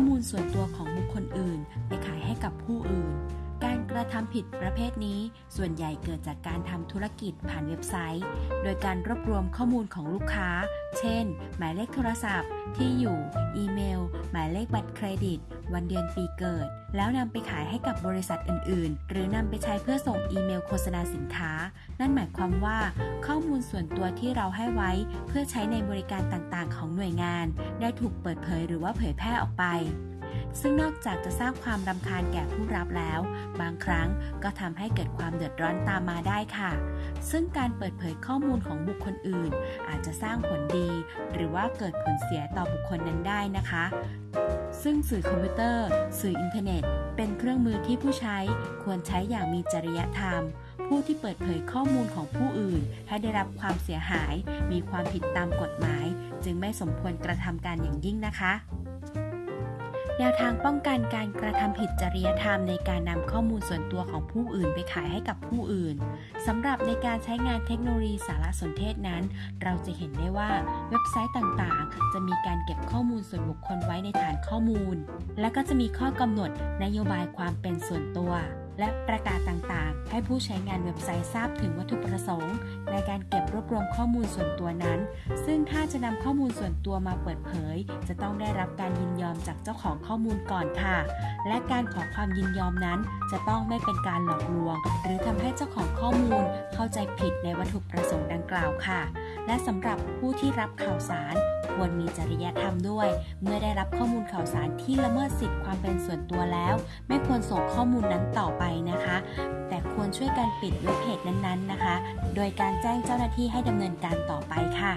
ข้อมูลส่วนตัวของบุคคลอื่น ไปขายให้กับผู้อื่น การกระทำผิดประเภทนี้ ส่วนใหญ่เกิดจากการทำธุรกิจผ่านเว็บไซต์ โดยการรวบรวมข้อมูลของลูกค้า เช่น หมายเลขโทรศัพท์ ที่อยู่ อีเมล หมายเลขบัตรเครดิต วันเดือนปีเกิด แล้วนำไปขายให้กับบริษัทอื่น ๆ หรือนำไปใช้เพื่อส่งอีเมลโฆษณาสินค้า นั่นหมายความว่าข้อมูลส่วนตัวที่เราให้ไว้ เพื่อใช้ในบริการต่าง ๆ ของหน่วยงาน ได้ถูกเปิดเผยหรือว่าเผยแพร่ออกไป ซึ่งนอกจากจะสร้างความรำคาญแก่ผู้รับแล้ว บางครั้งก็ทำให้เกิดความเดือดร้อนตามมาได้ค่ะ ซึ่งการเปิดเผยข้อมูลของบุคคลอื่น อาจจะสร้างผลดี หรือว่าเกิดผลเสียต่อบุคคลนั้นได้นะคะ ซึ่งสื่อคอมพิวเตอร์ สื่ออินเทอร์เน็ต เป็นเครื่องมือที่ผู้ใช้ควรใช้อย่างมีจริยธรรมผู้ที่เปิดเผยข้อมูลของผู้อื่นให้ได้รับความเสียหาย มีความผิดตามกฎหมาย จึงไม่สมควรกระทำการอย่างยิ่งนะคะ แนวทางป้องกันการกระทำผิดจริยธรรมในการนำข้อมูลส่วนตัวของผู้อื่นไปขายให้กับผู้อื่นสำหรับในการใช้งานเทคโนโลยีสารสนเทศนั้น เราจะเห็นได้ว่าเว็บไซต์ต่างๆ จะมีการเก็บข้อมูลส่วนบุคคลไว้ในฐานข้อมูล และก็จะมีข้อกำหนดนโยบายความเป็นส่วนตัว และประกาศต่างๆ ให้ผู้ใช้งานเว็บไซต์ทราบถึงวัตถุประสงค์ ในการเก็บรวบรวมข้อมูลส่วนตัวนั้น ซึ่งถ้าจะนำข้อมูลส่วนตัวมาเปิดเผย จะต้องได้รับการยินยอมจากเจ้าของข้อมูลก่อนค่ะ และการขอความยินยอมนั้น จะต้องไม่เป็นการหลอกลวง หรือทำให้เจ้าของข้อมูลเข้าใจผิดในวัตถุประสงค์ดังกล่าวค่ะ และสำหรับผู้ที่รับข่าวสาร ควรมีจริยธรรมด้วย เมื่อได้รับข้อมูลข่าวสารที่ละเมิดสิทธิความเป็นส่วนตัวแล้ว ไม่ควรส่งข้อมูลนั้นต่อไปนะคะ แต่ควรช่วยกันปิดเว็บเพจนั้นๆนะคะ โดยการแจ้งเจ้าหน้าที่ให้ดำเนินการต่อไปค่ะ